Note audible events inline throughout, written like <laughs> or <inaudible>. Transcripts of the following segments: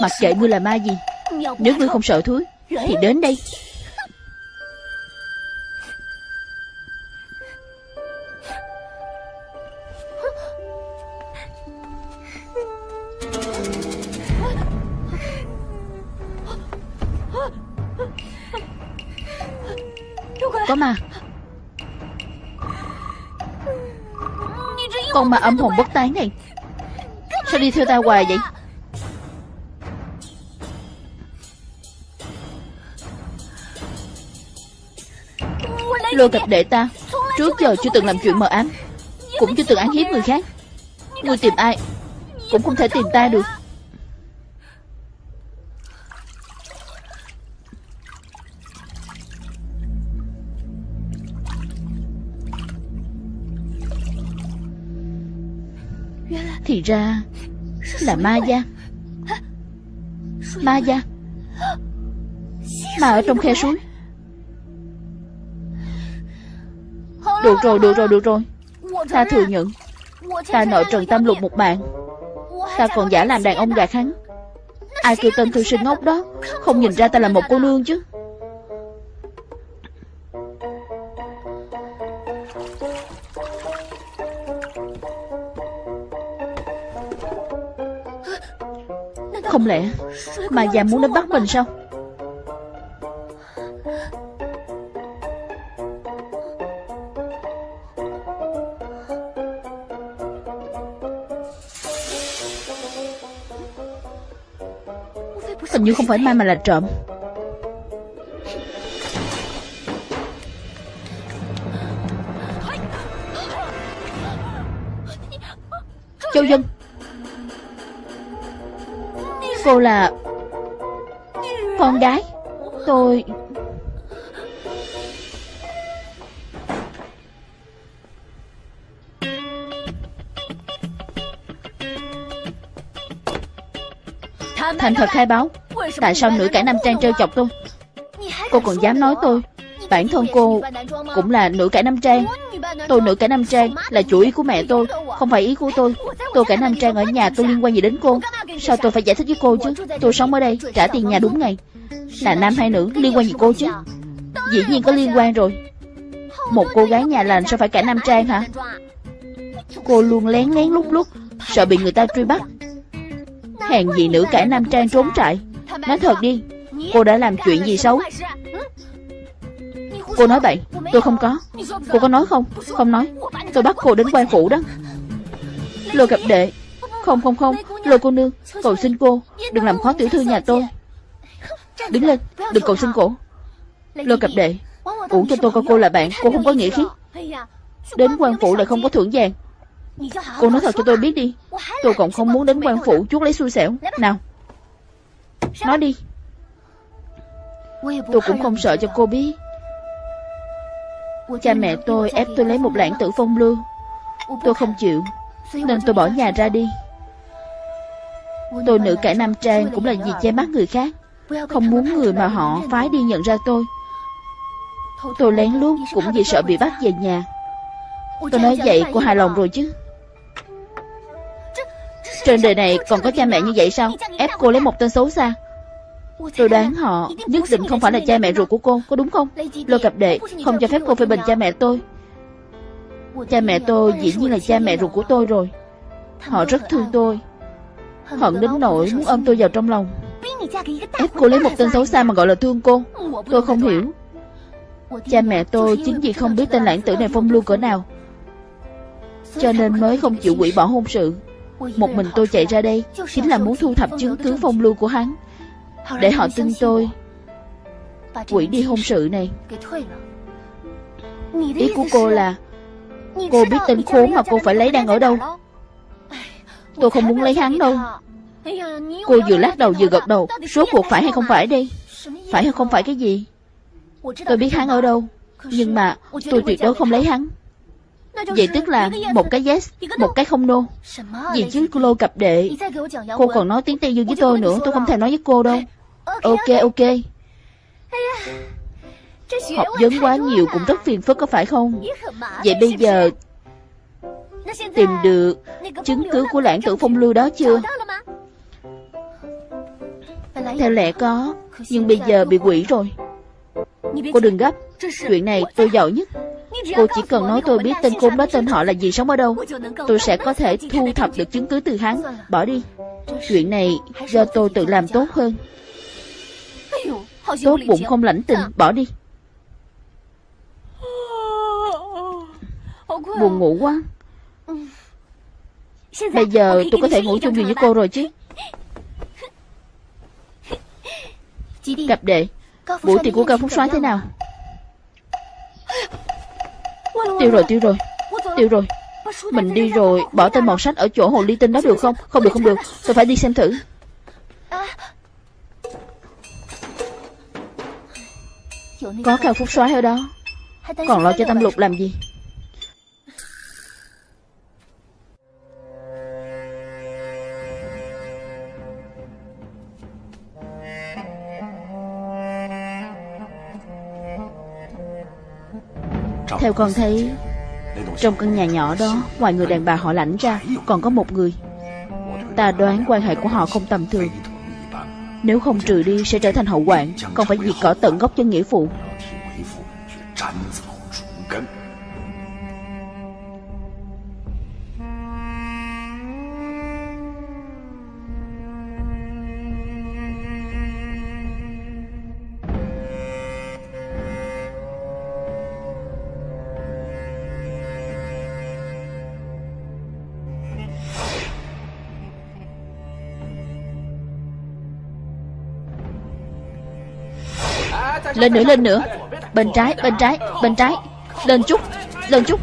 Mặc kệ ngươi là ma gì Nếu ngươi không sợ thúi Thì đến đây. Ma âm hồn bất tán này. Sao đi theo ta hoài vậy? Lôi cặp đệ ta, Trước giờ chưa từng làm chuyện mờ ám, Cũng chưa từng án hiếp người khác. Ngươi tìm ai Cũng không thể tìm ta được. Thì ra. Là ma gia. Ma gia. Ma ở trong khe suối. Được rồi, được rồi, được rồi. Ta thừa nhận. Ta nợ Trần Tam Lục một mạng. Ta còn giả làm đàn ông gạt hắn Ai kêu tên thư sinh ngốc đó? Không nhìn ra ta là một cô nương chứ. Không lẽ Mà già muốn đến bắt mình sao? Hình như không phải ma mà là trộm. Cô là Con gái Tôi. Thành thật khai báo, Tại sao nữ cải nam trang trêu chọc tôi? Cô còn dám nói tôi. Bản thân cô cũng là nữ cải nam trang. Tôi nữ cải nam trang là chủ ý của mẹ tôi, Không phải ý của tôi. Tôi cải nam trang ở nhà tôi liên quan gì đến cô? Sao tôi phải giải thích với cô chứ? Tôi sống ở đây, trả tiền nhà đúng ngày. Là nam hay nữ, liên quan gì cô chứ? Dĩ nhiên có liên quan rồi. Một cô gái nhà lành sao phải cả nam trang hả? Cô luôn lén lén lúc lúc Sợ bị người ta truy bắt. Hèn gì nữ cả nam trang trốn trại. Nói thật đi, Cô đã làm chuyện gì xấu? Cô nói bậy, Tôi không có. Cô có nói không? Không nói. Tôi bắt cô đến quan phủ đó. Lôi gặp đệ không không không. Lôi cô nương, Cầu xin cô Đừng làm khó tiểu thư nhà tôi. Đứng lên, Đừng cầu xin cổ Lôi cặp đệ, Uổng cho tôi coi cô là bạn, Cô không có nghĩa khí. Đến quan phủ lại không có thưởng vàng. Cô nói thật cho tôi biết đi. Tôi còn không muốn đến quan phủ chuốt lấy xui xẻo. Nào, Nói đi. Tôi cũng không sợ cho cô biết. Cha mẹ tôi ép tôi lấy một lãng tử phong lưu Tôi không chịu, Nên tôi bỏ nhà ra đi. Tôi nữ cải nam trang cũng là vì che mắt người khác. Không muốn người mà họ phái đi nhận ra tôi. Tôi lén lút cũng vì sợ bị bắt về nhà. Tôi nói vậy cô hài lòng rồi chứ. Trên đời này còn có cha mẹ như vậy sao? Ép cô lấy một tên xấu xa. Tôi đoán họ nhất định không phải là cha mẹ ruột của cô, Có đúng không? Lôi cặp đệ không cho phép cô phê bình cha mẹ tôi. Cha mẹ tôi dĩ nhiên là cha mẹ ruột của tôi rồi. Họ rất thương tôi. Hận đến nỗi muốn ôm tôi vào trong lòng. Ép cô lấy một tên xấu xa mà gọi là thương cô. Tôi không hiểu. Cha mẹ tôi chính vì không biết tên lãng tử này phong lưu cỡ nào Cho nên mới không chịu hủy bỏ hôn sự. Một mình tôi chạy ra đây Chính là muốn thu thập chứng cứ phong lưu của hắn Để họ tin tôi Quỷ đi hôn sự này. Ý của cô là Cô biết tên khốn mà cô phải lấy đang ở đâu Tôi không muốn lấy hắn đâu. Cô vừa lắc đầu vừa gật đầu. Số cuộc phải hay không phải đi Phải hay không phải cái gì? Tôi biết hắn ở đâu. Nhưng mà tôi tuyệt đối không lấy hắn. Vậy tức là một cái yes, Một cái không no. Gì chứ cô lô cặp đệ. Cô còn nói tiếng Tây Dương với tôi nữa. Tôi không thể nói với cô đâu. Ok ok. Học vấn quá nhiều cũng rất phiền phức, có phải không? Vậy bây giờ Tìm được chứng cứ của lãng tử phong lưu đó chưa? Theo lẽ có, Nhưng bây giờ bị quỷ rồi. Cô đừng gấp, Chuyện này tôi giỏi nhất. Cô chỉ cần nói tôi biết tên khốn đó tên họ là gì sống ở đâu, Tôi sẽ có thể thu thập được chứng cứ từ hắn. Bỏ đi. Chuyện này do tôi tự làm tốt hơn. Tốt bụng không lãnh tình, Bỏ đi. Buồn ngủ quá. Bây giờ tôi có thể ngủ chung giường với cô rồi chứ? <laughs> Cặp đệ Buổi tiệc của Cao Phúc soái thế nào? Tiêu rồi tiêu rồi Tiêu rồi. Mình đi rồi Bỏ tên mọt sách ở chỗ hồ ly tinh đó được không? Không được không được. Tôi phải đi xem thử. Có Cao Phúc soái ở đó. Còn lo cho Tâm Lục làm gì Theo con thấy, Trong căn nhà nhỏ đó, Ngoài người đàn bà họ lãnh ra, Còn có một người. Ta đoán quan hệ của họ không tầm thường. Nếu không trừ đi, sẽ trở thành hậu quản Còn phải diệt cỏ tận gốc cho nghĩa phụ. Lên nữa lên nữa. Bên trái bên trái bên trái. Lên chút lên chút.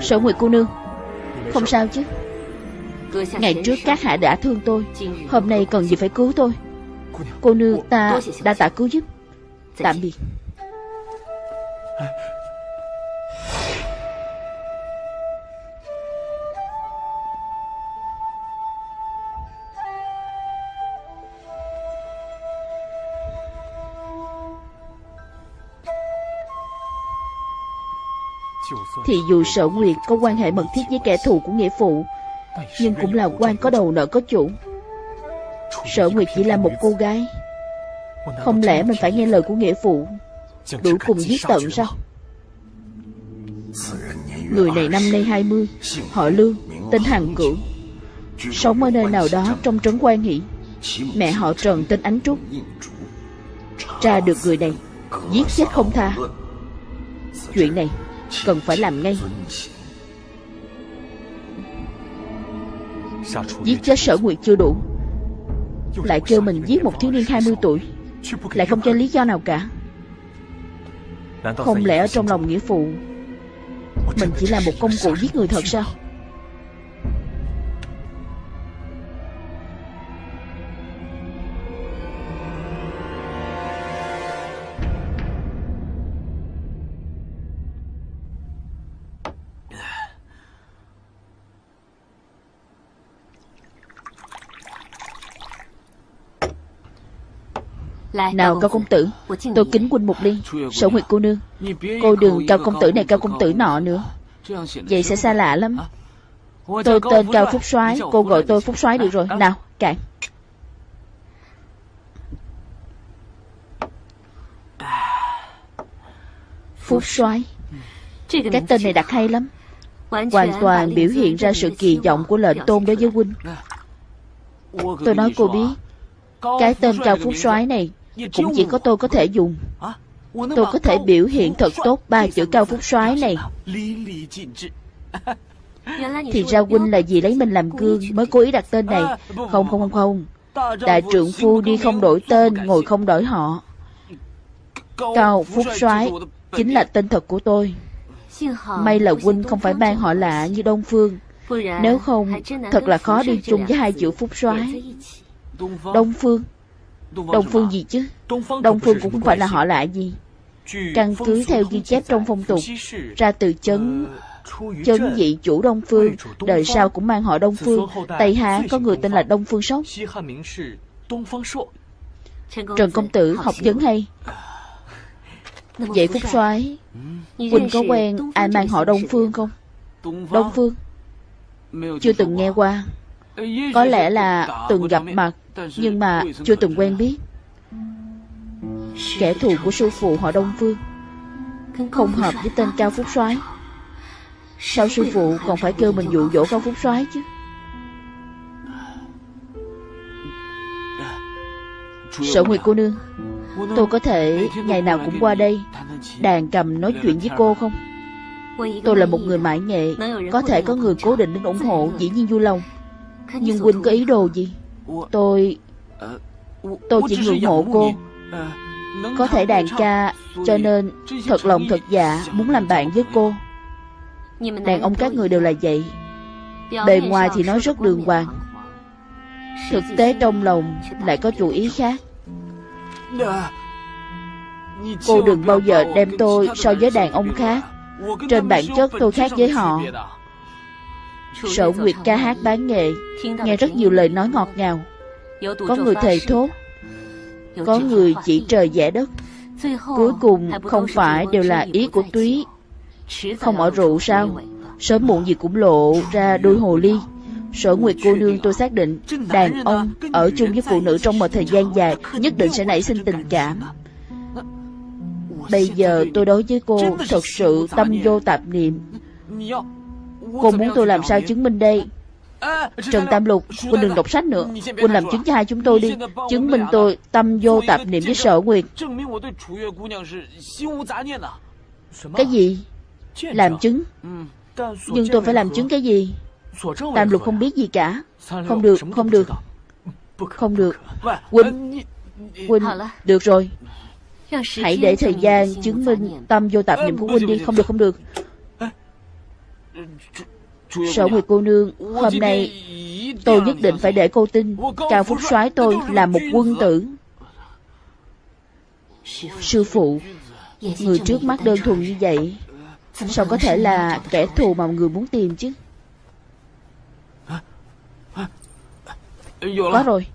Sở Nguyệt cô nương, Không sao chứ? Ngày trước các hạ đã thương tôi, Hôm nay cần gì phải cứu tôi? Cô nương ta đã tạ cứu giúp. Tạm biệt. Thì dù sở nguyệt có quan hệ mật thiết với kẻ thù của nghĩa phụ, Nhưng cũng là quan có đầu nợ có chủ. Sở nguyệt chỉ là một cô gái. Không lẽ mình phải nghe lời của nghĩa phụ? Đuổi cùng giết tận sao? Người này năm nay 20 Họ Lương, Tên Hằng Cửu. Sống ở nơi nào đó trong trấn quan hỷ. Mẹ họ Trần tên Ánh Trúc. Tra được người này, Giết chết không tha. Chuyện này Cần phải làm ngay. Giết chết sở nguyệt chưa đủ. Lại kêu mình giết một thiếu niên 20 tuổi. Lại không cho lý do nào cả. Không lẽ ở trong lòng nghĩa phụ, Mình chỉ là một công cụ giết người thật sao? Nào cao công tử Tôi kính quân một ly Sở Nguyệt cô nương. Cô đừng cao công tử này cao công tử nọ nữa. Vậy sẽ xa lạ lắm. Tôi tên Cao Phúc soái Cô gọi tôi Phúc soái được rồi. Nào cạn Phúc soái Cái tên này đặt hay lắm. Hoàn toàn biểu hiện ra sự kỳ vọng của lệnh tôn đối với huynh Tôi nói cô biết Cái tên Cao Phúc soái này cũng chỉ có tôi có thể dùng. Tôi có thể biểu hiện thật tốt ba chữ cao phúc soái này. Thì ra huynh là gì lấy mình làm gương Mới cố ý đặt tên này. Không không không. Không Đại trượng phu đi không đổi tên Ngồi không đổi họ. Cao phúc soái Chính là tên thật của tôi. May là huynh không phải mang họ lạ như Đông Phương. Nếu không Thật là khó đi chung với hai chữ phúc soái Đông Phương Đông Phương gì chứ? Đông Phương cũng không phải là họ lạ gì? Căn cứ theo ghi chép trong phong tục Ra từ chấn Chấn dị chủ Đông Phương. Đời sau cũng mang họ Đông Phương. Tây Hán có người tên là Đông Phương Sóc Trần Công Tử học vấn hay. Vậy Phúc soái Quỳnh có quen ai mang họ Đông Phương không? Đông Phương. Chưa từng nghe qua Có lẽ là từng gặp mặt Nhưng mà chưa từng quen biết. Kẻ thù của sư phụ họ Đông Phương Không hợp với tên Cao Phúc soái. Sao sư phụ còn phải kêu mình dụ dỗ Cao Phúc soái chứ? Sở Nguyệt cô nương Tôi có thể ngày nào cũng qua đây Đàn cầm nói chuyện với cô không? Tôi là một người mãi nghệ Có thể có người cố định đến ủng hộ Dĩ nhiên vui lòng nhưng Huynh có ý đồ gì? Tôi Tôi chỉ ngưỡng mộ cô. Có thể đàn ca, Cho nên thật lòng thật dạ Muốn làm bạn với cô. Đàn ông các người đều là vậy. Bề ngoài thì nói rất đường hoàng. Thực tế trong lòng Lại có chủ ý khác. Cô đừng bao giờ đem tôi so với đàn ông khác. Trên bản chất tôi khác với họ. Sở Nguyệt ca hát bán nghệ Nghe rất nhiều lời nói ngọt ngào. Có người thề thốt Có người chỉ trời vẽ đất. Cuối cùng không phải đều là ý của túy. Không ở rượu sao? Sớm muộn gì cũng lộ ra đôi hồ ly. Sở Nguyệt cô nương tôi xác định Đàn ông ở chung với phụ nữ trong một thời gian dài Nhất định sẽ nảy sinh tình cảm Bây giờ tôi đối với cô Thật sự tâm vô tạp niệm Cô muốn tôi làm sao chứng minh đây? Trần Tam Lục Quân đừng đọc sách nữa. Quân làm chứng cho hai chúng tôi đi. Chứng minh tôi tâm vô tạp niệm với sở nguyệt. Cái gì? Làm chứng? Nhưng tôi phải làm chứng cái gì? Tam Lục không biết gì cả. Không được, không được. Không được. Huynh Huynh Được rồi. Hãy để thời gian chứng minh tâm vô tạp niệm của Huynh đi. Không được, không được Sở Nguyệt cô nương Hôm nay tôi nhất định phải để cô tin. Cao Phúc soái tôi là một quân tử. Sư phụ Người trước mắt đơn thuần như vậy Sao có thể là kẻ thù mà người muốn tìm chứ? Có rồi.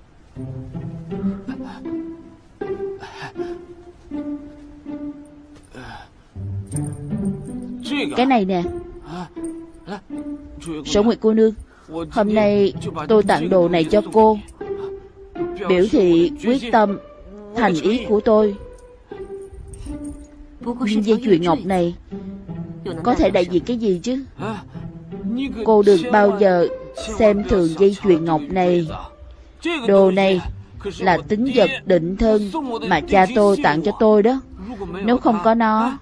Cái này nè Sở Nguyệt cô nương, Hôm nay tôi tặng đồ này cho cô. Biểu thị quyết tâm, Thành ý của tôi. Nhưng dây chuyền ngọc này Có thể đại diện cái gì chứ? Cô đừng bao giờ Xem thường dây chuyền ngọc này. Đồ này Là tính vật định thân Mà cha tôi tặng cho tôi đó. Nếu không có nó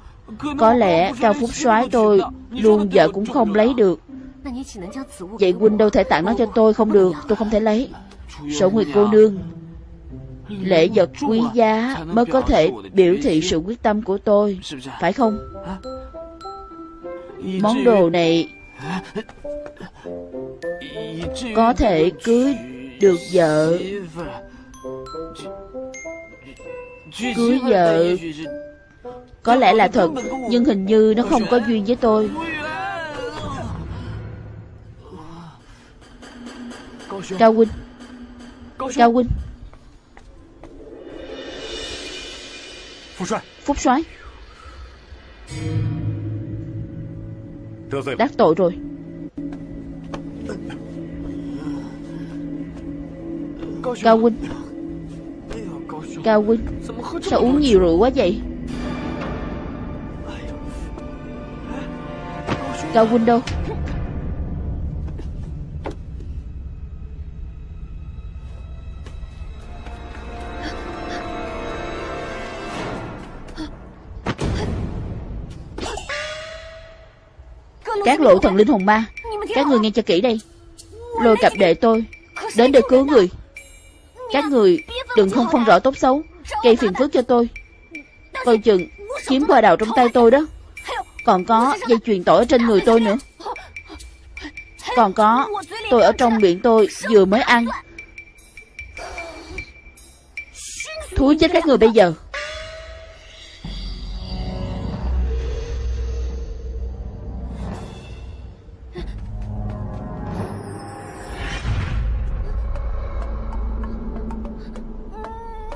có lẽ Cao Phúc soái tôi Luôn vợ cũng không lấy được Vậy huynh đâu thể tặng nó cho tôi không được Tôi không thể lấy Sở Nguyệt cô nương Lễ vật quý giá mới có thể biểu thị sự quyết tâm của tôi Phải không? Món đồ này Có thể cưới được vợ Cưới vợ có lẽ là thật, Nhưng hình như nó không có duyên với tôi. Cao huynh Cao huynh Phúc soái. Đắc tội rồi. Cao huynh Cao huynh Sao uống nhiều rượu quá vậy? Cao huynh Các lộ thần linh hồn ma, Các người nghe cho kỹ đây. Lôi cặp đệ tôi, Đến để cứu người. Các người đừng không phân rõ tốt xấu, Gây phiền phức cho tôi. Coi chừng chiếm qua đào trong tay tôi đó. Còn có dây chuyền tỏi trên người tôi nữa. Còn có, Tôi ở trong miệng tôi vừa mới ăn. Thú chết các người bây giờ.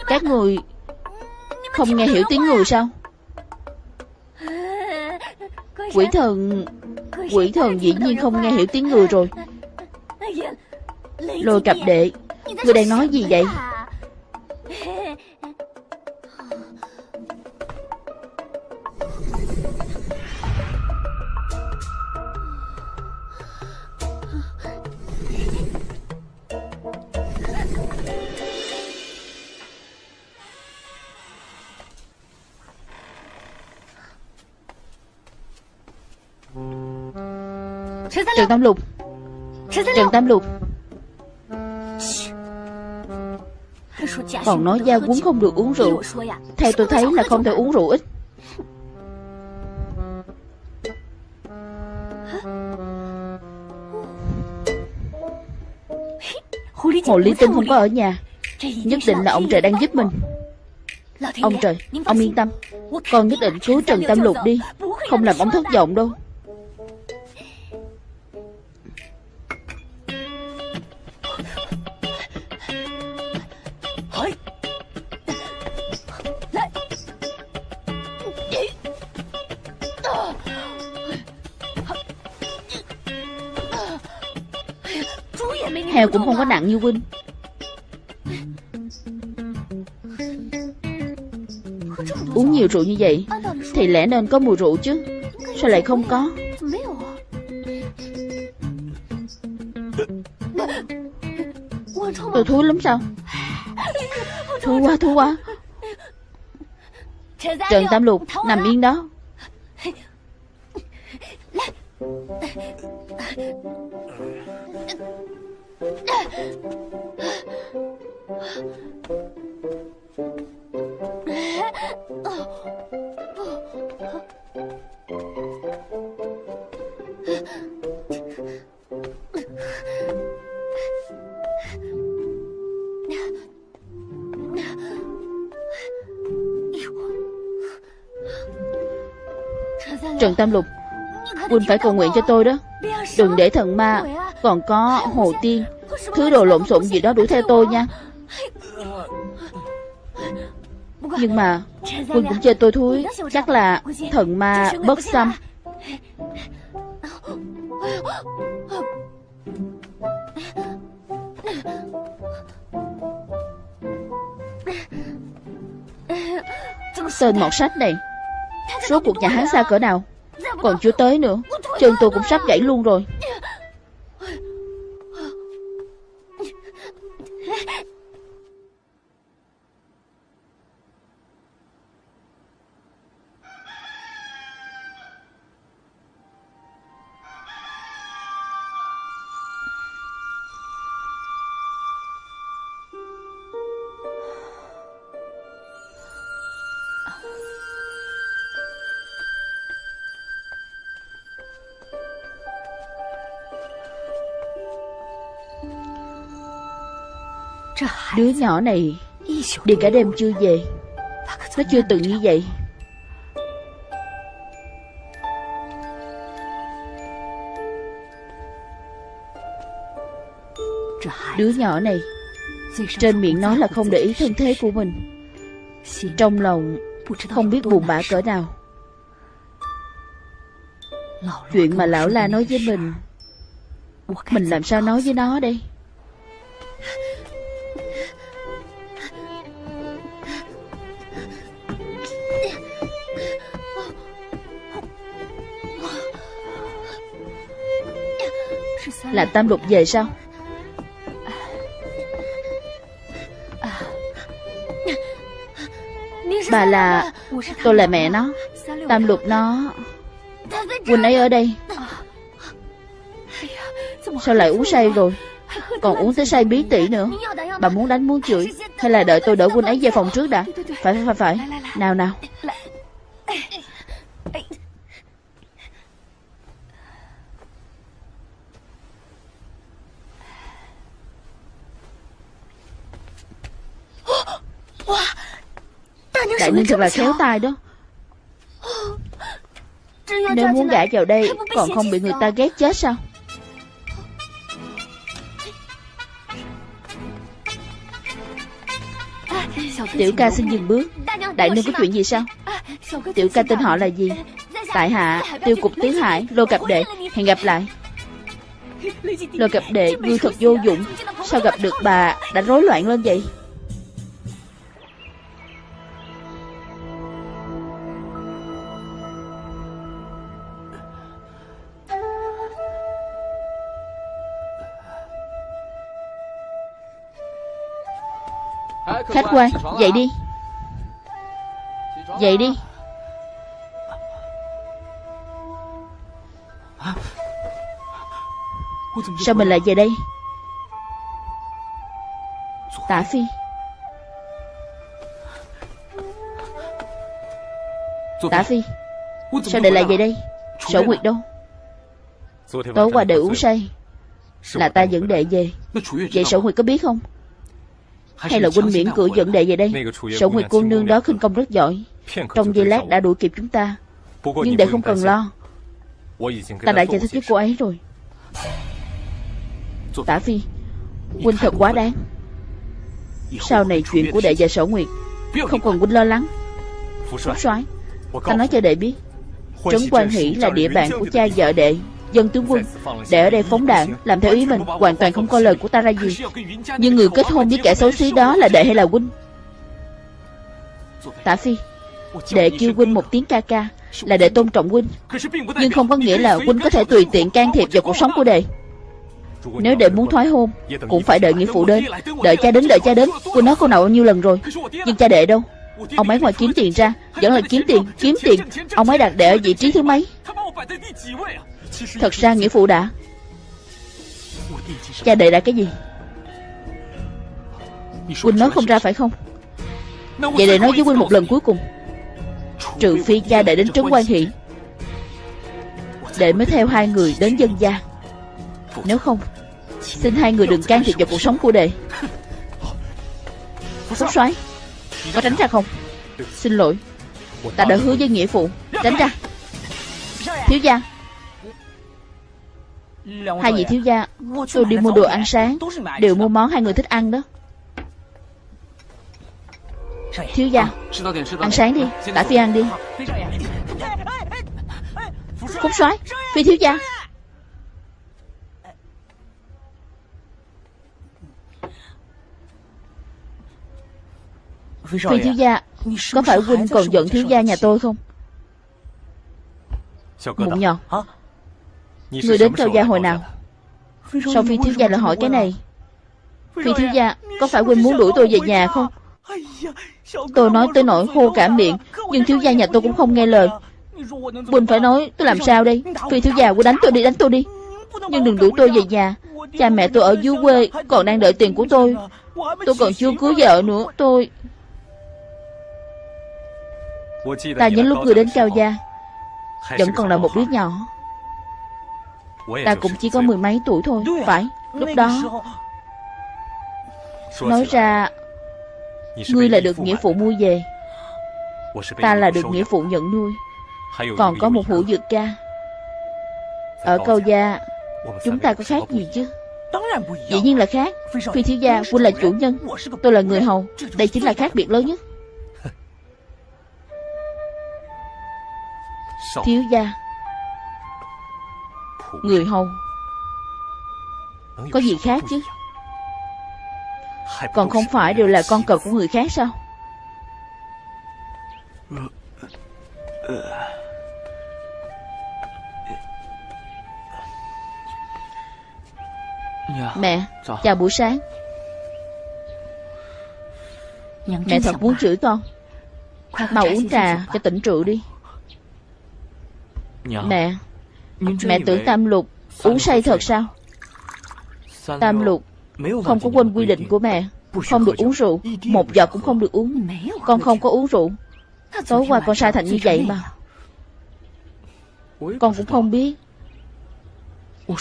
Các người Không nghe hiểu tiếng người sao? Quỷ thần Quỷ thần dĩ nhiên không nghe hiểu tiếng người rồi. Lôi cặp đệ, Người đang nói gì vậy? Trần Tam Lục. Trần Tam Lục. Còn nói gia quấn không được uống rượu. Theo tôi thấy là không thể uống rượu ít. Hồ Ly Tinh không có ở nhà. Nhất định là ông trời đang giúp mình. Ông trời, ông yên tâm. Con nhất định cứu Trần Tam Lục đi. Không làm ông thất vọng đâu Heo cũng không có nặng như Huynh Uống nhiều rượu như vậy, Thì lẽ nên có mùi rượu chứ? Sao lại không có? Tôi thúi lắm sao? Thúi quá thúi quá. Trần Tam Lục nằm yên đó. Trần Tam Lục, Quỳnh phải cầu nguyện cho tôi đó. Đừng để thần ma Còn có hồ tiên. Thứ đồ lộn xộn gì đó đuổi theo tôi nha. Nhưng mà Huynh cũng chơi tôi thúi. Chắc là thần ma bất xâm Tên mọt sách này Số cuộc nhà hắn xa cỡ nào? Còn chưa tới nữa. Chân tôi cũng sắp gãy luôn rồi. Đứa nhỏ này Đi cả đêm chưa về. Nó chưa từng như vậy. Đứa nhỏ này, Trên miệng nói là không để ý thân thế của mình. Trong lòng, Không biết buồn bã cỡ nào. Chuyện mà lão la nói với mình Mình làm sao nói với nó đây? Là Tam Lục về sao? Bà là Tôi là mẹ nó. Tam Lục nó, Quỳnh ấy ở đây. Sao lại uống say rồi? Còn uống tới say bí tỉ nữa. Bà muốn đánh muốn chửi. Hay là đợi tôi đỡ Quỳnh ấy về phòng trước đã? Phải phải phải. Nào nào Đại Ninh thật là khéo tay đó. Nếu muốn gả vào đây Còn không bị người ta ghét chết sao? Tiểu ca xin dừng bước. Đại nương có chuyện gì sao? Tiểu ca tên họ là gì? Tại hạ tiêu cục tứ hải Lô cặp đệ. Hẹn gặp lại. Lô cặp đệ ngươi thật vô dụng. Sao gặp được. bà đã rối loạn lên vậy Khách quan Dậy đi. Dậy đi. Sao mình lại về đây? Tả Phi. Tả Phi. Sao đệ lại về đây? Sở Nguyệt đâu? Tối qua đệ uống say. Là ta dẫn đệ về. Vậy Sở Nguyệt có biết không hay là huynh miễn cưỡng dẫn đệ về đây? Sở Nguyệt cô nương đó khinh công rất giỏi. Trong giây lát đã đuổi kịp chúng ta. Nhưng đệ không cần lo. Ta đã giải thích với cô ấy rồi. Tả Phi, Huynh thật quá đáng. Sau này chuyện của đệ và Sở Nguyệt, Không cần huynh lo lắng. Phúc soái, Ta nói cho đệ biết, Trấn Quan Hỷ là địa bàn của cha vợ đệ. Dân tướng quân, Để ở đây phóng đạn, Làm theo ý mình, Hoàn toàn không coi lời của ta ra gì. Nhưng người kết hôn với kẻ xấu xí đó là đệ hay là huynh? Tả Phi, Đệ kêu huynh một tiếng ca ca, Là để tôn trọng huynh. Nhưng không có nghĩa là huynh có thể tùy tiện can thiệp vào cuộc sống của đệ. Nếu đệ muốn thoái hôn, Cũng phải đợi nghĩa phụ đến. Đợi cha đến, đợi cha đến. Huynh nói cô nào bao nhiêu lần rồi? Nhưng cha đệ đâu? Ông ấy ngoài kiếm tiền ra, Vẫn là kiếm tiền Kiếm tiền. Ông ấy đặt đệ ở vị trí thứ mấy? Thật ra nghĩa phụ đã. Cha đệ đã cái gì? Huynh nói không ra phải không? Vậy để nói với Huynh một lần cuối cùng. Trừ phi cha đệ đến trấn quan hỷ Đệ mới theo hai người đến dân gia. Nếu không, Xin hai người đừng can thiệp vào cuộc sống của đệ. Phúc soái, Có tránh ra không? Xin lỗi, Ta đã hứa với nghĩa phụ. Tránh ra. Thiếu gia. Hai vị thiếu gia Tôi đi mua đồ ăn sáng Đều mua món hai người thích ăn đó. Thiếu gia Ăn sáng đi Tả Phi ăn đi. Phúc soái Phi thiếu gia. Phi thiếu gia Có phải huynh còn giận thiếu gia nhà tôi không? Mụn nhọt Người đến cao gia hồi nào? Sao phi thiếu gia lại hỏi cái này Phi thiếu gia Có phải huynh muốn đuổi tôi về nhà không? Tôi nói tới nỗi khô cả miệng Nhưng thiếu gia nhà tôi cũng không nghe lời? Huynh phải nói tôi làm sao đây? Phi thiếu gia huynh đánh tôi đi đánh tôi đi. Nhưng đừng đuổi tôi về nhà. Cha mẹ tôi ở dưới quê Còn đang đợi tiền của tôi Tôi còn chưa cưới vợ nữa Tôi Ta nhớ lúc người đến cao gia Vẫn còn là một đứa nhỏ Ta cũng chỉ có mười mấy tuổi thôi Phải Lúc đó. Nói ra Ngươi là được nghĩa phụ mua về. Ta là được nghĩa phụ nhận nuôi. Còn có một hữu dược ca. Ở câu gia Chúng ta có khác gì chứ? Dĩ nhiên là khác. Phi thiếu gia Quân là chủ nhân Tôi là người hầu. Đây chính là khác biệt lớn nhất. <laughs> Thiếu gia Người hầu. Có gì khác chứ? Còn không phải đều là con cờ của người khác sao? Mẹ Chào buổi sáng. Mẹ thật muốn chửi con. Mau uống trà cho tỉnh rượu đi. Mẹ Mẹ tưởng Tam Lục uống say thật sao? Tam Lục Không có quên quy định của mẹ Không được uống rượu Một giọt cũng không được uống. Con không có uống rượu. Tối qua con sai thành như vậy mà. Con cũng không biết.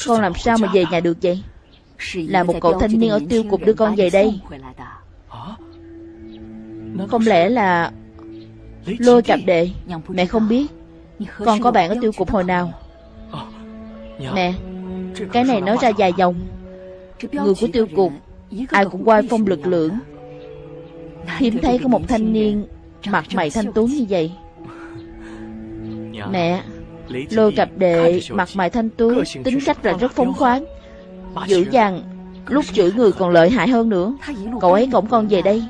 Con làm sao mà về nhà được vậy? Là một cậu thanh niên ở tiêu cục đưa con về đây. Không lẽ là Lôi cặp đệ? Mẹ không biết. Con có bạn ở tiêu cục hồi nào Mẹ Cái này nói ra dài dòng. Người của tiêu cục Ai cũng quay phong lực lượng. Hiếm thấy có một thanh niên Mặt mày thanh tú như vậy. Mẹ Lôi cặp đệ mặt mày thanh tú Tính cách là rất phóng khoáng. Dữ dằn Lúc chửi người còn lợi hại hơn nữa. Cậu ấy cổng con về đây.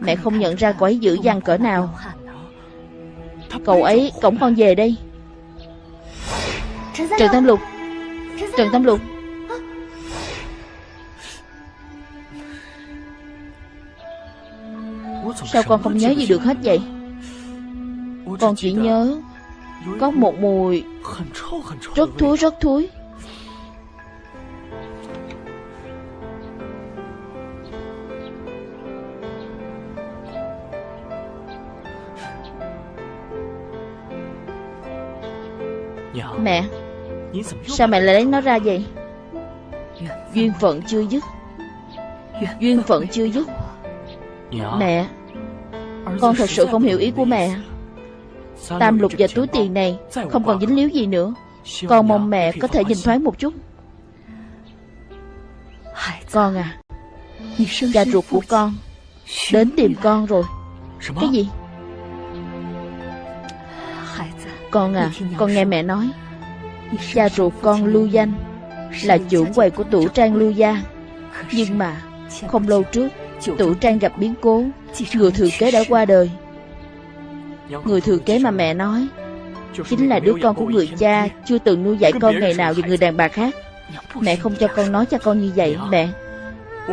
Mẹ không nhận ra cậu ấy dữ dằn cỡ nào. Cậu ấy cổng con về đây. Trần Tam Lục Trần Tam Lục. Sao con không nhớ gì được hết vậy? Con chỉ nhớ Có một mùi. Rất thúi rất thúi Sao mẹ lại lấy nó ra vậy? Duyên phận chưa dứt. Duyên phận chưa dứt. Mẹ, Con thật sự không hiểu ý của mẹ. Tam lục và túi tiền này Không còn dính líu gì nữa. Con mong mẹ có thể nhìn thoáng một chút. Con à Cha ruột của con Đến tìm con rồi. Cái gì? Con à Con nghe mẹ nói. Cha ruột con lưu danh Là chủ quầy của tủ trang lưu gia. Nhưng mà, Không lâu trước, Tủ trang gặp biến cố. Người thừa kế đã qua đời. Người thừa kế mà mẹ nói, Chính là đứa con của người cha Chưa từng nuôi dạy con ngày nào vì người đàn bà khác. Mẹ không cho con nói cho con như vậy, Mẹ.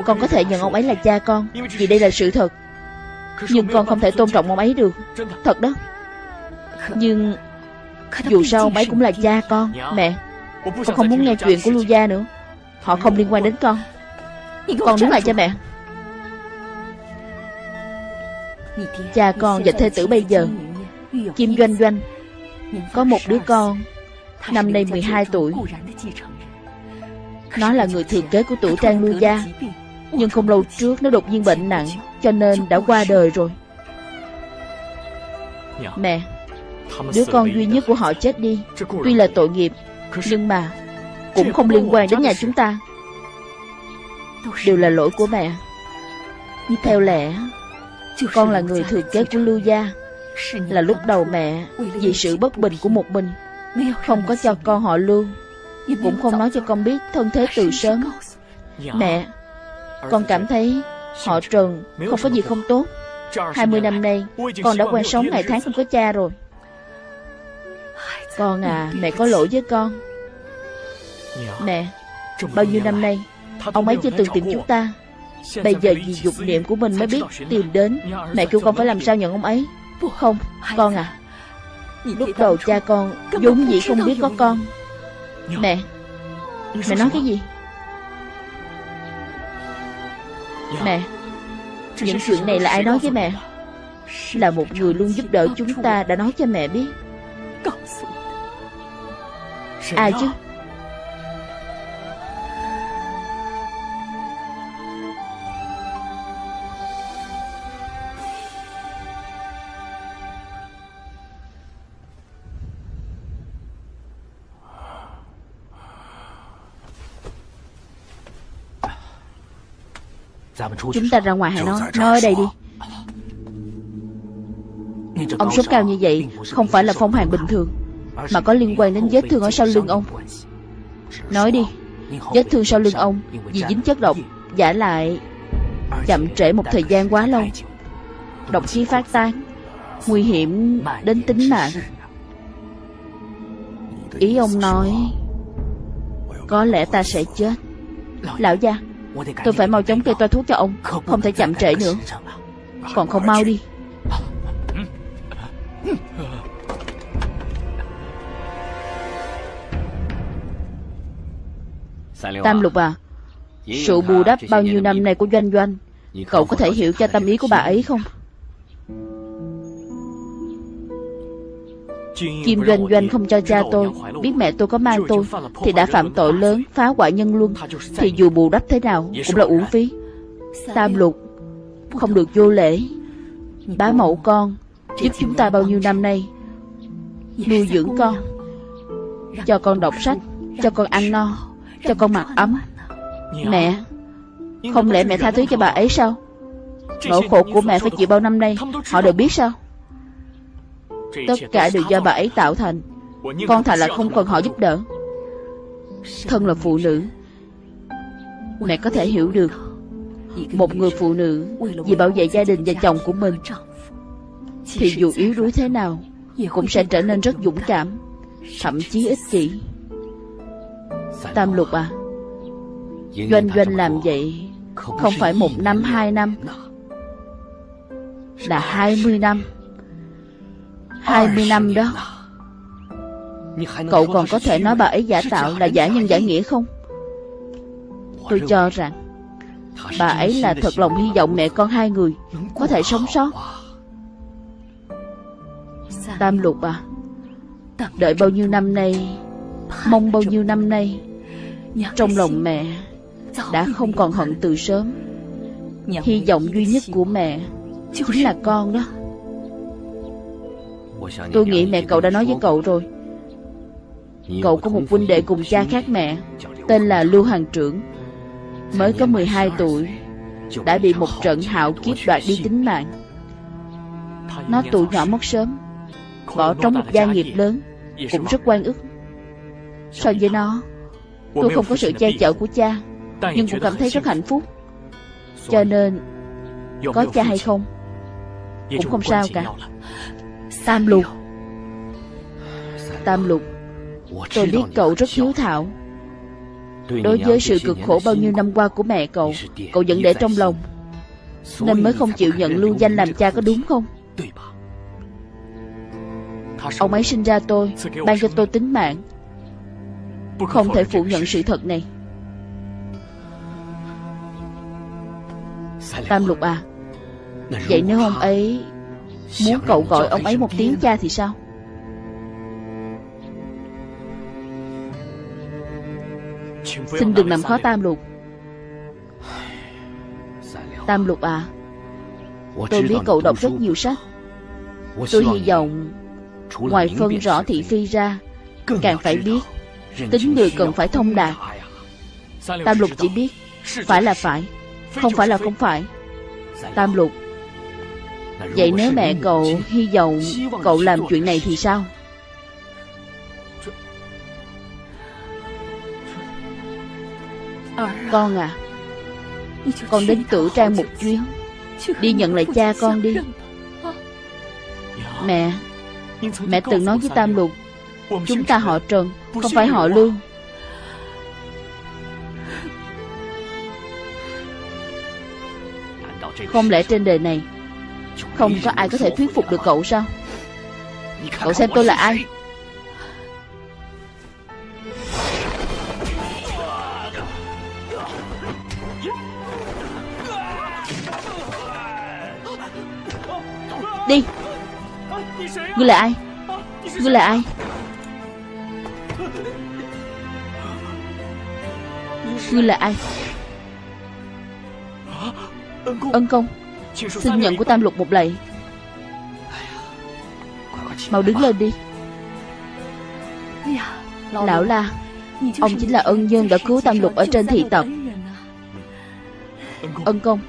Con có thể nhận ông ấy là cha con, Vì đây là sự thật. Nhưng con không thể tôn trọng ông ấy được. Thật đó. Nhưng dù sao ông ấy cũng là cha con Mẹ. Con không muốn nghe chuyện của Lưu Gia nữa. Họ không liên quan đến con. Con đứng lại cho mẹ. Cha con và thê tử bây giờ Kim Doanh Doanh Có một đứa con Năm nay 12 tuổi. Nó là người thừa kế của tuổi Trang Lưu Gia Nhưng không lâu trước nó đột nhiên bệnh nặng Cho nên đã qua đời rồi. Mẹ Đứa con duy nhất của họ chết đi. Tuy là tội nghiệp Nhưng mà Cũng không liên quan đến nhà chúng ta. Đều là lỗi của mẹ. Theo lẽ con là người thừa kế của Lưu Gia. Là lúc đầu mẹ Vì sự bất bình của một mình Không có cho con họ Lưu. Cũng không nói cho con biết thân thế từ sớm. Mẹ Con cảm thấy họ Trần Không có gì không tốt. 20 năm nay Con đã quen sống ngày tháng không có cha rồi Con à Mẹ có lỗi với con. Mẹ Bao nhiêu năm nay Ông ấy chưa từng tìm chúng ta. Bây giờ vì dục niệm của mình mới biết tìm đến. Mẹ kêu con phải làm sao nhận ông ấy? Không, con à. Lúc đầu cha con vốn dĩ không biết có con. Mẹ Mẹ nói cái gì? Mẹ Những chuyện này là ai nói với mẹ? Là một người luôn giúp đỡ chúng ta đã nói cho mẹ biết Ai chứ. Chúng ta ra ngoài hãy nói Nói ở đây đi. Ông sốt cao như vậy Không phải là phong hàn bình thường mà có liên quan đến vết thương ở sau lưng ông. Nói đi, Vết thương sau lưng ông Vì dính chất độc, Giả lại Chậm trễ một thời gian quá lâu. Độc khí phát tán, Nguy hiểm đến tính mạng. Ý ông nói, Có lẽ ta sẽ chết. Lão gia, Tôi phải mau chóng kê toa thuốc cho ông, Không thể chậm trễ nữa. Còn không mau đi. Tam lục à? Sự bù đắp bao nhiêu năm nay của Doanh Doanh Cậu có thể hiểu cho tâm ý của bà ấy không? Kim Doanh Doanh không cho cha tôi. Biết mẹ tôi có mang tôi Thì đã phạm tội lớn phá hoại nhân luân Thì dù bù đắp thế nào Cũng là uổng phí. Tam lục Không được vô lễ. Bá mẫu con Giúp chúng ta bao nhiêu năm nay. Nuôi dưỡng con Cho con đọc sách Cho con ăn no Cho con mặc ấm. Mẹ Không lẽ mẹ tha thứ cho bà ấy sao? Nỗi khổ của mẹ phải chịu bao năm nay. Họ đều biết sao? Tất cả đều do bà ấy tạo thành. Con thà là không cần họ giúp đỡ. Thân là phụ nữ. Mẹ có thể hiểu được Một người phụ nữ Vì bảo vệ gia đình và chồng của mình Thì dù yếu đuối thế nào Cũng sẽ trở nên rất dũng cảm Thậm chí ích kỷ Tam lục à? Doanh doanh làm vậy Không phải một năm hai năm Là hai mươi năm. Hai mươi năm đó. Cậu còn có thể nói bà ấy giả tạo là giả nhân giả nghĩa không? Tôi cho rằng Bà ấy là thật lòng hy vọng mẹ con hai người Có thể sống sót. Tam lục à Đợi bao nhiêu năm nay Mong bao nhiêu năm nay Trong lòng mẹ Đã không còn hận từ sớm. Hy vọng duy nhất của mẹ Chính là con đó. Tôi nghĩ mẹ cậu đã nói với cậu rồi. Cậu có một huynh đệ cùng cha khác mẹ Tên là Lưu Hằng Trưởng. Mới có 12 tuổi Đã bị một trận hạo kiếp đoạt đi tính mạng. Nó tuổi nhỏ mất sớm Bỏ trống một gia nghiệp lớn Cũng rất quan ức. So với nó Tôi không có sự che chở của cha Nhưng cũng cảm thấy rất hạnh phúc. Cho nên Có cha hay không Cũng không sao cả. Tam lục. Tam lục Tôi biết cậu rất hiếu thảo. Đối với sự cực khổ bao nhiêu năm qua của mẹ cậu Cậu vẫn để trong lòng. Nên mới không chịu nhận lưu danh làm cha có đúng không? Ông ấy sinh ra tôi Ban cho tôi tính mạng Không thể phủ nhận sự thật này. Tam lục à Vậy nếu ông ấy Muốn cậu gọi ông ấy một tiếng cha thì sao? Xin đừng làm khó Tam Lục. Tam Lục à Tôi biết cậu đọc rất nhiều sách. Tôi hy vọng Ngoài phân rõ thị phi ra Càng phải biết Tính người cần phải thông đạt. Tam Lục chỉ biết Phải là phải Không phải là không phải. Tam Lục Vậy nếu mẹ cậu hy vọng cậu làm chuyện này thì sao? Con à Con đến tử trang một chuyến. Đi nhận lại cha con đi. Mẹ Mẹ từng nói với Tam Lục Chúng ta họ Trần Không phải họ Lương. Không lẽ trên đời này Không có ai có thể thuyết phục được cậu sao? Cậu xem tôi là ai? Đi. Ngươi là ai? Ngươi là ai Ngươi là ai? Ân công, Xin nhận của Tam Lục một lạy. Mau đứng lên đi. Lão la, Ông chính là ân nhân đã cứu Tam Lục ở trên thị tộc. Ân công,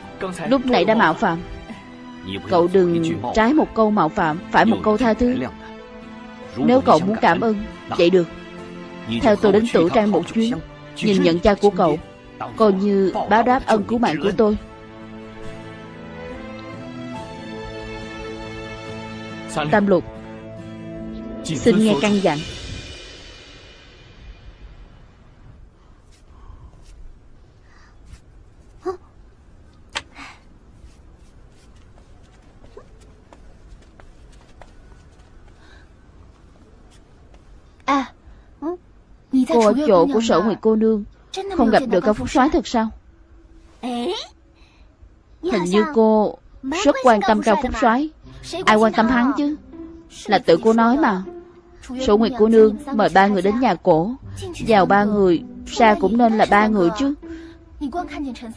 Lúc nãy đã mạo phạm. Cậu đừng trái một câu mạo phạm, Phải một câu tha thứ. Nếu cậu muốn cảm ơn, Vậy được. Theo tôi đến tử trang một chuyến Nhìn nhận cha của cậu, Coi như báo đáp ân cứu mạng của tôi. Tam lục, Xin nghe căn dặn. Cô ở chỗ của sở Nguyệt cô nương. Không gặp được cao phúc soái thật sao? Hình như cô Rất quan tâm cao phúc soái. Ai quan tâm hắn chứ? Là tự cô nói mà. Sở Nguyệt cô nương mời ba người đến nhà cổ. Vào ba người Ra cũng nên là ba người chứ.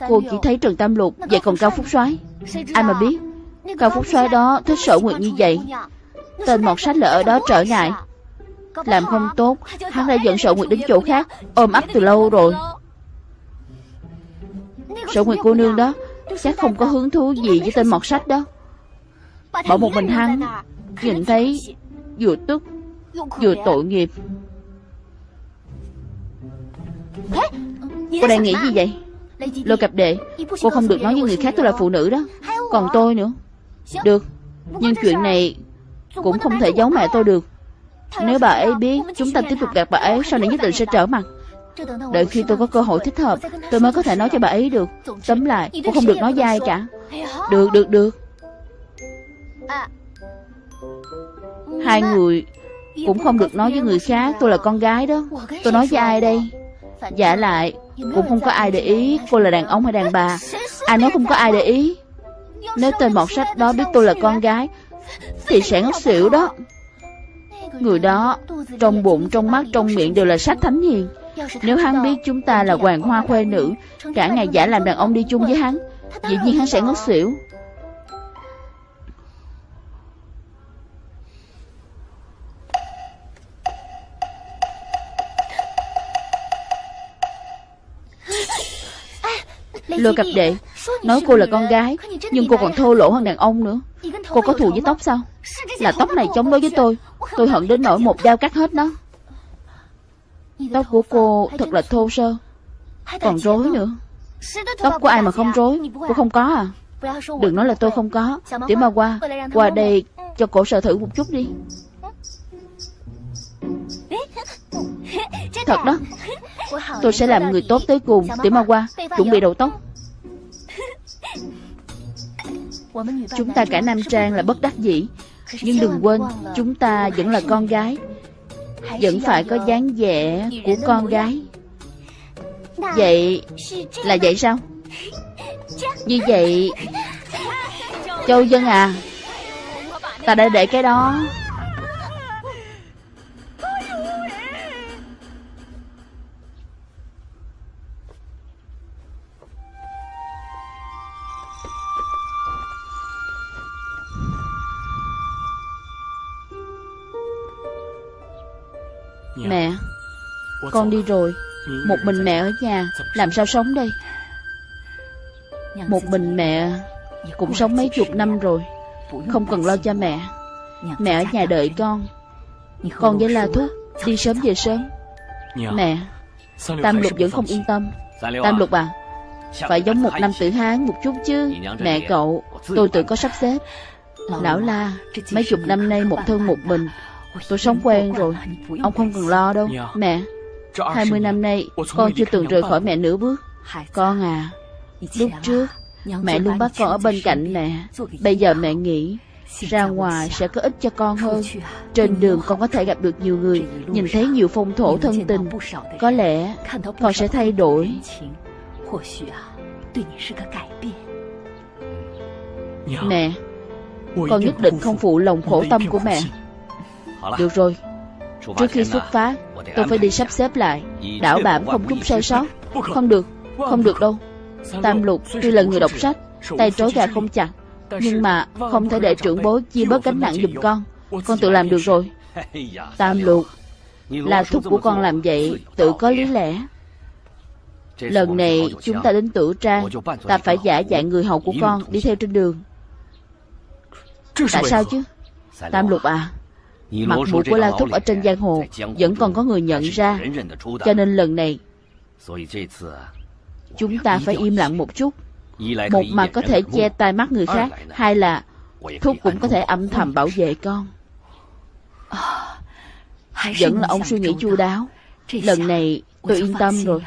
Cô chỉ thấy Trần Tam Lục Vậy còn Cao Phúc soái. Ai mà biết? Cao Phúc soái đó thích sở nguyệt như vậy. Tên mọt sách là ở đó trở ngại làm không tốt Hắn đã dẫn sợ Nguyệt đến chỗ khác Ôm ấp từ lâu rồi. Sợ Nguyệt cô nương đó. Chắc không có hứng thú gì với tên mọt sách đó. Bỏ một mình hắn Nhìn thấy vừa tức Vừa tội nghiệp. Cô đang nghĩ gì vậy? Lôi cặp đệ. Cô không được nói với người khác tôi là phụ nữ đó. Còn tôi nữa. Được. Nhưng chuyện này Cũng không thể giấu mẹ tôi được nếu bà ấy biết Chúng ta tiếp tục gặp bà ấy, Sau này nhất định sẽ trở mặt. Đợi khi tôi có cơ hội thích hợp, Tôi mới có thể nói cho bà ấy được. Tóm lại, Cô không được nói dai cả. Được được được. Hai người Cũng không được nói với người khác, Tôi là con gái đó. Tôi nói với ai đây? Giả lại, Cũng không có ai để ý Cô là đàn ông hay đàn bà. Ai nói không có ai để ý. Nếu tên mọt sách đó biết tôi là con gái, Thì sẽ ngất xỉu đó. Người đó Trong bụng, trong mắt, trong miệng đều là sách thánh hiền. Nếu hắn biết chúng ta là hoàng hoa khuê nữ Cả ngày giả làm đàn ông đi chung với hắn Dĩ nhiên hắn sẽ ngất xỉu. Lôi cặp đệ Nói cô là con gái Nhưng cô còn thô lỗ hơn đàn ông nữa. Cô có thù với tóc sao? Là tóc này chống đối với tôi. Tôi hận đến nỗi một dao cắt hết nó. Tóc của cô thật là thô sơ. Còn rối nữa. Tóc của ai mà không rối? Cô không có à? Đừng nói là tôi không có. Tiểu ma qua Qua đây cho cổ sợ thử một chút đi. Thật đó. Tôi sẽ làm người tốt tới cùng Tiểu ma qua, Chuẩn bị đầu tóc. Chúng ta cả Nam Trang là bất đắc dĩ. Nhưng đừng quên, Chúng ta vẫn là con gái. Vẫn phải có dáng vẻ của con gái. Vậy Là vậy sao? Như vậy, Châu Dân à Ta đã để cái đó. Mẹ Con đi rồi. Một mình mẹ ở nhà Làm sao sống đây? Một mình mẹ Cũng sống mấy chục năm rồi. Không cần lo cho mẹ. Mẹ ở nhà đợi con. Con với La Thúc Đi sớm về sớm. Mẹ Tam Lục vẫn không yên tâm. Tam Lục à Phải giống một năm tử Hán một chút chứ. Mẹ cậu Tôi tự có sắp xếp. Lão La Mấy chục năm nay một thân một mình Tôi sống quen rồi. Ông không cần lo đâu. Mẹ hai mươi năm nay Con chưa từng rời khỏi mẹ nửa bước. Con à Lúc trước Mẹ luôn bắt con ở bên cạnh mẹ. Bây giờ mẹ nghĩ Ra ngoài sẽ có ích cho con hơn. Trên đường con có thể gặp được nhiều người Nhìn thấy nhiều phong thổ thân tình. Có lẽ con sẽ thay đổi. Mẹ Con nhất định không phụ lòng khổ tâm của mẹ được rồi. Trước khi xuất phát Tôi phải đi sắp xếp lại. Đảo bảm không chút sơ sót. Không được. Không được đâu. Tam lục tuy là người đọc sách Tay trói gà không chặt. Nhưng mà không thể để trưởng bối chia bớt gánh nặng giùm con. Con tự làm được rồi. Tam lục Là thúc của con làm vậy Tự có lý lẽ. Lần này chúng ta đến tử trang Ta phải giả dạng người hầu của con Đi theo trên đường. Tại sao chứ Tam lục à Mặt mũi của La Thúc ở trên giang hồ Vẫn còn có người nhận ra Cho nên lần này Chúng ta phải im lặng một chút Một mặt có thể che tai mắt người khác Hai là Thúc cũng có thể âm thầm bảo vệ。con Vẫn là ông suy nghĩ chu đáo Lần này tôi yên tâm rồi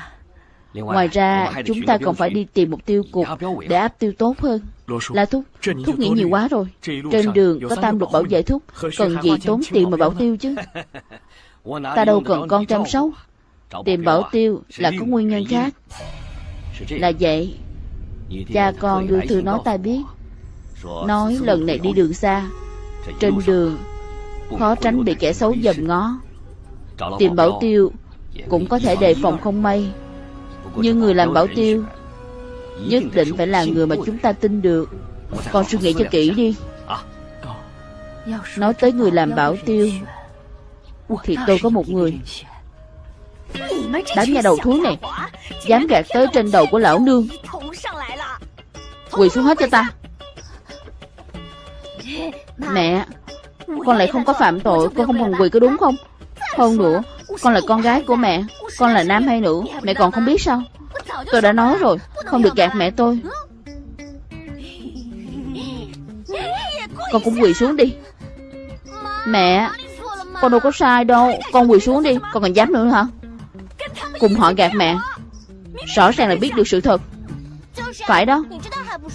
Ngoài ra chúng ta còn phải đi tìm một tiêu cục Để áp tiêu tốt hơn La Thúc. Thúc nghĩ nhiều quá rồi. Trên đường có tam lục bảo vệ Thúc Cần gì tốn tiền mà bảo tiêu chứ? <laughs> Ta đâu cần con chăm sóc. Tìm bảo tiêu là có nguyên nhân khác. Là vậy Cha con đưa thư nói ta biết. Nói lần này đi đường xa Trên đường Khó tránh bị kẻ xấu dòm ngó. Tìm bảo tiêu Cũng có thể đề phòng không may. Nhưng người làm bảo tiêu Nhất định phải là người mà chúng ta tin được. Con suy nghĩ cho kỹ đi. Nói tới người làm bảo tiêu, Thì tôi có một người. Đám nhà đầu thú này, Dám gạt tới trên đầu của lão nương. Quỳ xuống hết cho ta. Mẹ, Con lại không có phạm tội, Con không cần quỳ có đúng không? Hơn nữa, Con là con gái của mẹ, Con là nam hay nữ, Mẹ còn không biết sao? Tôi đã nói rồi. Không được gạt mẹ tôi. Con cũng quỳ xuống đi. Mẹ, Con đâu có sai đâu. Con quỳ xuống đi. Con còn dám nữa hả? Cùng họ gạt mẹ. Rõ ràng là biết được sự thật. Phải đó.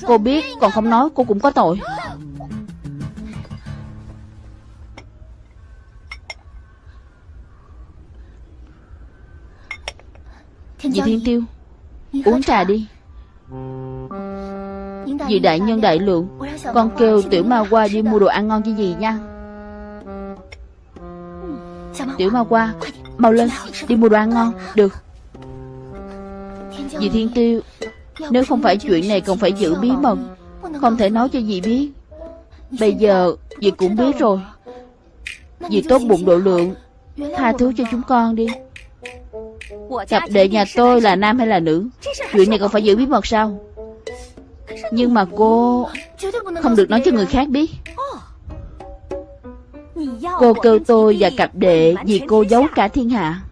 Cô biết, còn không nói cô cũng có tội. Dì Thiên Tiêu, Uống trà đi vì đại nhân đại lượng, Con kêu tiểu ma qua đi mua đồ ăn ngon cho gì nha. Tiểu ma qua, Mau lên, Đi mua đồ ăn ngon, Được. Dì Thiên Tiêu, Nếu không phải chuyện này còn phải giữ bí mật, Không thể nói cho dì biết. Bây giờ dì cũng biết rồi. Dì tốt bụng độ lượng, Tha thứ cho chúng con đi. Cặp đệ nhà tôi là nam hay là nữ? Chuyện này còn phải giữ bí mật sao? Nhưng mà cô Không được nói cho người khác biết Cô kêu tôi và cặp đệ Vì cô giấu cả thiên hạ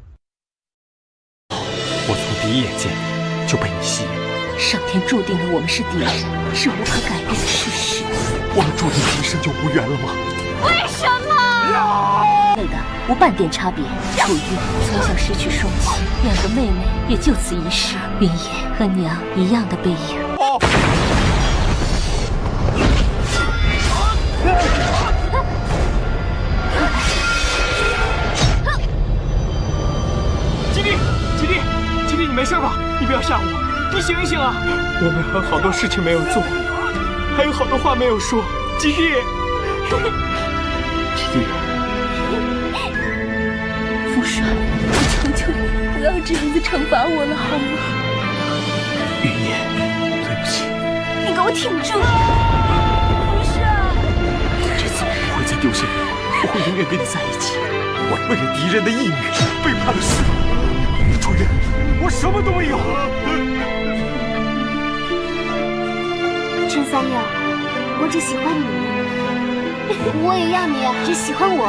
我从第一眼见就被你吸引，上天注定了我们是敌人，是无可改变的事实。我们注定今生就无缘了吗？为什么？类的无半点差别。楚玉从小失去双亲，两个妹妹也就此遗失。云野和娘一样的背影。 吉利，吉利，吉利，你没事吧？你不要吓我，你醒一醒啊！我们还有好多事情没有做，还有好多话没有说。吉利，<laughs> 吉利，父帅，我求求你不要这样子惩罚我了，好吗？云烟，对不起，你给我挺住！丢下你，我会永远跟你在一起。我为了敌人的义女背叛了师父，主任，我什么都没有。陈三六，我只喜欢你，<laughs> 我也要你只喜欢我。